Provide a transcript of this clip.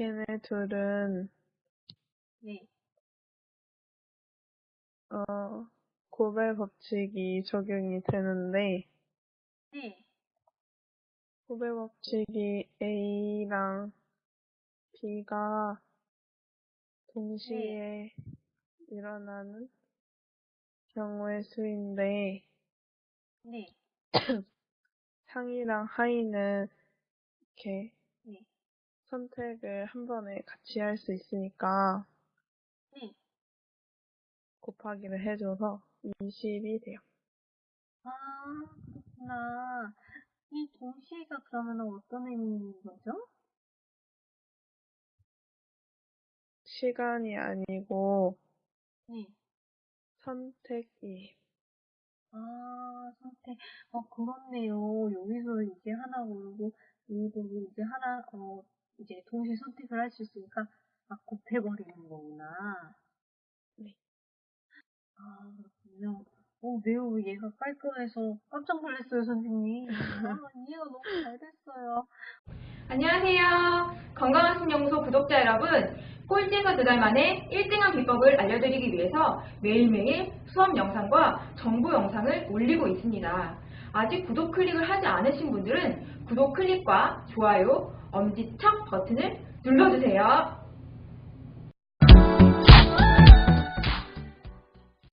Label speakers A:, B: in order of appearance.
A: 걔네 둘은
B: 네.
A: 어, 고배 법칙이 적용이 되는데
B: 네.
A: 고배 법칙이 A랑 B가 동시에 일어나는 경우의 수인데
B: 네.
A: 상이랑 하이는 이렇게
B: 네.
A: 선택을 한 번에 같이 할 수 있으니까
B: 네.
A: 곱하기를 해줘서 20이 돼요.
B: 아, 그렇구나. 이 동시에가 그러면 어떤 의미인 거죠?
A: 시간이 아니고
B: 네.
A: 선택이
B: 아, 선택. 어, 그렇네요. 여기서 이제 하나 고르고, 여기도 이제 하나, 어, 이제 동시에 선택을 할 수 있으니까, 막 곱해버리는 거구나.
A: 네.
B: 아, 그렇군요. 어, 매우 얘가 깔끔해서 깜짝 놀랐어요, 선생님. 아, 이해가 너무 잘 됐어요.
C: 안녕하세요. 건강한 신연구소 구독자 여러분. 꼴찌에서 두 달 만에 1등한 비법을 알려드리기 위해서 매일매일 수업 영상과 정보 영상을 올리고 있습니다. 아직 구독 클릭을 하지 않으신 분들은 구독 클릭과 좋아요, 엄지척 버튼을 눌러주세요.